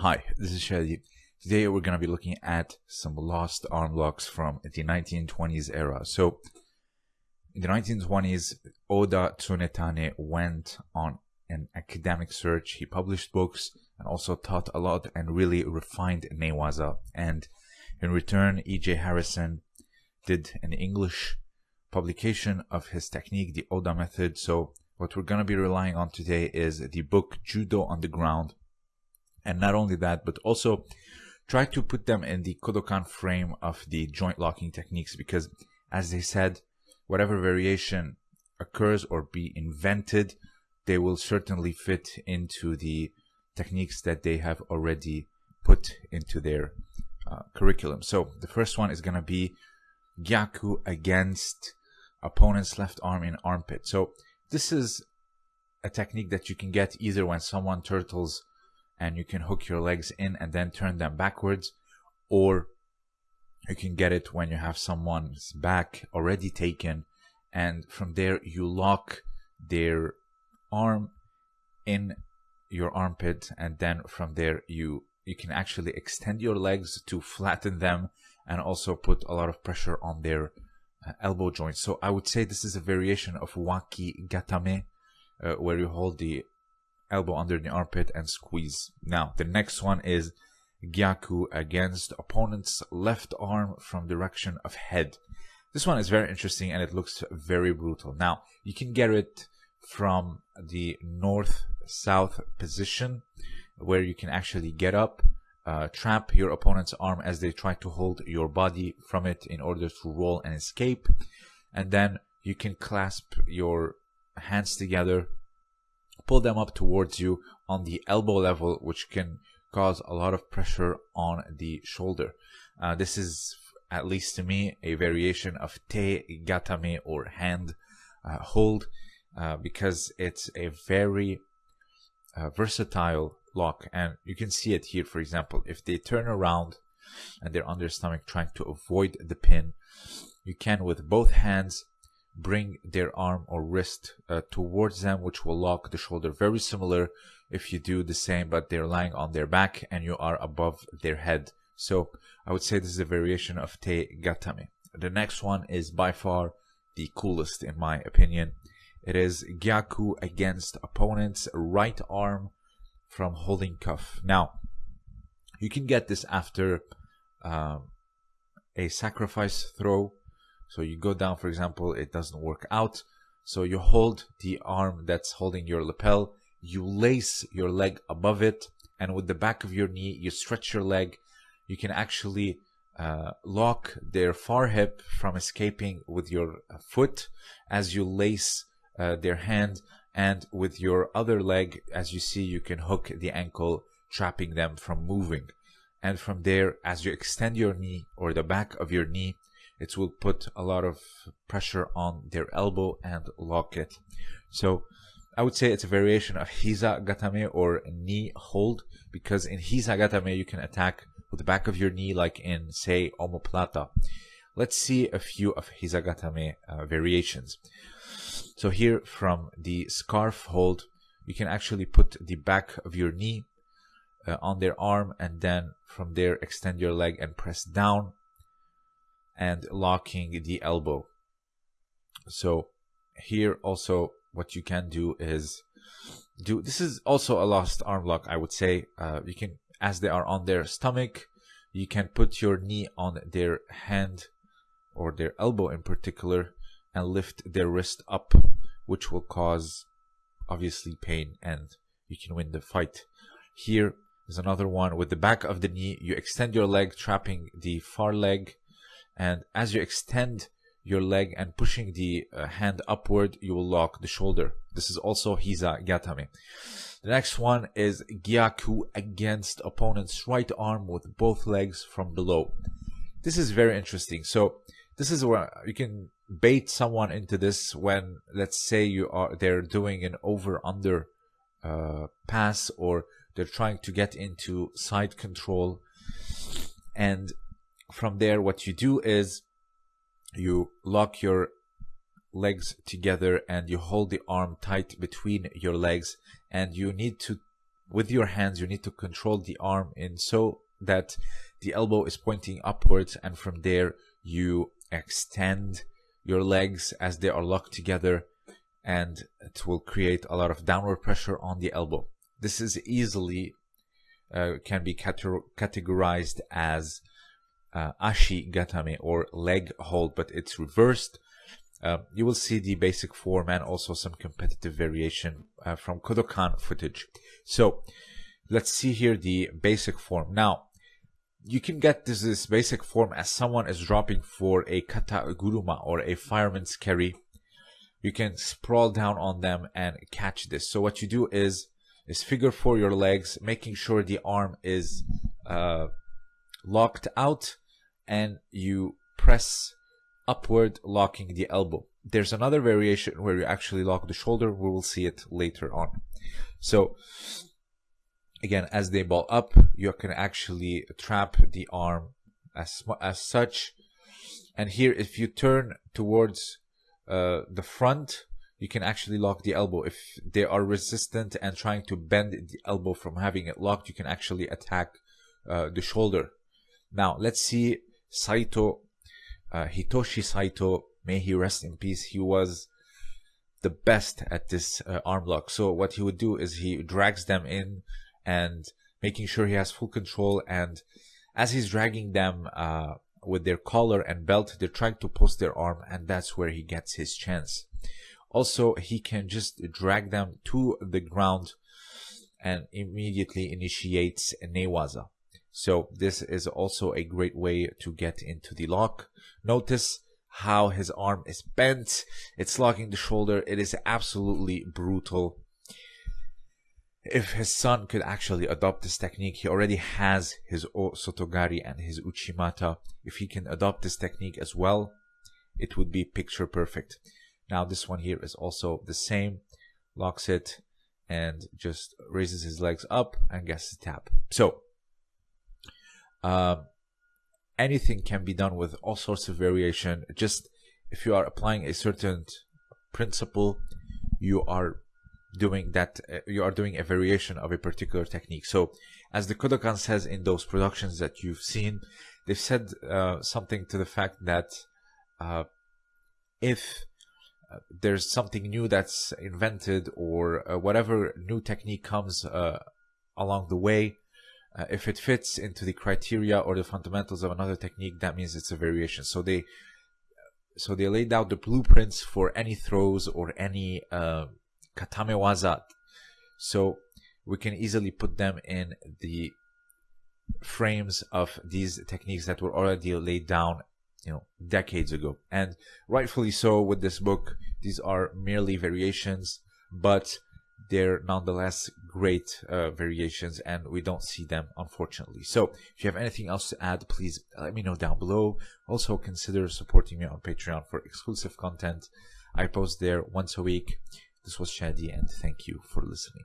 Hi, this is Shadi. Today we're going to be looking at some lost arm locks from the 1920s era. So, in the 1920s, Oda Tsunetane went on an academic search. He published books and also taught a lot and really refined Newaza. And in return, E.J. Harrison did an English publication of his technique, the Oda method. So, what we're going to be relying on today is the book Judo on the Ground. And not only that, but also try to put them in the Kodokan frame of the joint locking techniques because, as they said, whatever variation occurs or be invented, they will certainly fit into the techniques that they have already put into their uh, curriculum. So the first one is going to be Gyaku against opponent's left arm in armpit. So this is a technique that you can get either when someone turtles and you can hook your legs in and then turn them backwards or you can get it when you have someone's back already taken and from there you lock their arm in your armpit and then from there you you can actually extend your legs to flatten them and also put a lot of pressure on their uh, elbow joints. So i would say this is a variation of waki gatame uh, where you hold the elbow under the armpit and squeeze. Now the next one is gyaku against opponent's left arm from direction of head. This one is very interesting and it looks very brutal. Now you can get it from the north south position where you can actually get up uh, trap your opponent's arm as they try to hold your body from it in order to roll and escape. And then you can clasp your hands together pull them up towards you on the elbow level which can cause a lot of pressure on the shoulder. Uh, this is at least to me a variation of te gatame or hand uh, hold uh, because it's a very uh, versatile lock. And you can see it here for example if they turn around and they're on their stomach trying to avoid the pin you can with both hands bring their arm or wrist uh, towards them which will lock the shoulder very similar if you do the same but they're lying on their back and you are above their head so i would say this is a variation of te gatame the next one is by far the coolest in my opinion it is Gyaku against opponent's right arm from holding cuff. Now, you can get this after um, a sacrifice throw. So you go down, for example, it doesn't work out. So you hold the arm that's holding your lapel, you lace your leg above it, and with the back of your knee, you stretch your leg. You can actually uh, lock their far hip from escaping with your foot as you lace uh, their hand and with your other leg as you see you can hook the ankle trapping them from moving and from there as you extend your knee or the back of your knee it will put a lot of pressure on their elbow and lock it so I would say it's a variation of Hiza Gatame or knee hold because in Hiza Gatame you can attack with the back of your knee like in say omoplata. Let's see a few of Hiza Gatame uh, variations. So here from the scarf hold, you can actually put the back of your knee uh, on their arm and then from there extend your leg and press down and locking the elbow. So here also what you can do is do this is also a lost arm lock I would say uh, you can as they are on their stomach you can put your knee on their hand or their elbow in particular and lift their wrist up, which will cause obviously pain and you can win the fight. Here is another one with the back of the knee. You extend your leg, trapping the far leg. And as you extend your leg and pushing the uh, hand upward, you will lock the shoulder. This is also Hiza Gatame. The next one is Gyaku against opponent's right arm with both legs from below. This is very interesting. So this is where you can bait someone into this when let's say you are they're doing an over under uh, pass or they're trying to get into side control and from there what you do is you lock your legs together and you hold the arm tight between your legs and you need to with your hands, you need to control the arm in so that the elbow is pointing upwards and from there you extend your legs as they are locked together and it will create a lot of downward pressure on the elbow. This is easily uh, can be categorized as uh, ashi gatame or leg hold, but it's reversed. Uh, you will see the basic form and also some competitive variation uh, from Kodokan footage. So let's see here the basic form. Now, you can get this, this basic form as someone is dropping for a kata guruma or a fireman's carry. You can sprawl down on them and catch this. So what you do is is figure four your legs, making sure the arm is uh, locked out, and you press upward, locking the elbow. There's another variation where you actually lock the shoulder. We will see it later on. So again, as they ball up, you can actually trap the arm as as such. And here, if you turn towards uh, the front, you can actually lock the elbow. If they are resistant and trying to bend the elbow from having it locked, you can actually attack uh, the shoulder. Now, let's see Saito, uh, Hitoshi Saito, may he rest in peace. He was the best at this uh, arm lock. So what he would do is he drags them in and making sure he has full control. And as he's dragging them uh, with their collar and belt, they're trying to post their arm, and that's where he gets his chance. Also, he can just drag them to the ground and immediately initiates a newaza. So this is also a great way to get into the lock. Notice how his arm is bent. It's locking the shoulder. It is absolutely brutal. If his son could actually adopt this technique, he already has his O Sotogari and his Uchimata. If he can adopt this technique as well, it would be picture perfect. Now this one here is also the same. Locks it and just raises his legs up and gets the tap. So um, anything can be done with all sorts of variation. Just if you are applying a certain principle, you are doing that. Uh, you are doing a variation of a particular technique. So, as the Kodokan says in those productions that you've seen, they've said uh, something to the fact that uh, if uh, there's something new that's invented or uh, whatever new technique comes along the way uh, if it fits into the criteria or the fundamentals of another technique that means it's a variation. So they so they laid out the blueprints for any throws or any uh, katame waza so we can easily put them in the frames of these techniques that were already laid down you know decades ago. And rightfully so with this book. These are merely variations but they're nonetheless great uh, variations and we don't see them unfortunately. So if you have anything else to add please let me know down below. Also consider supporting me on patreon for exclusive content. I post there once a week. This was shadi and thank you for listening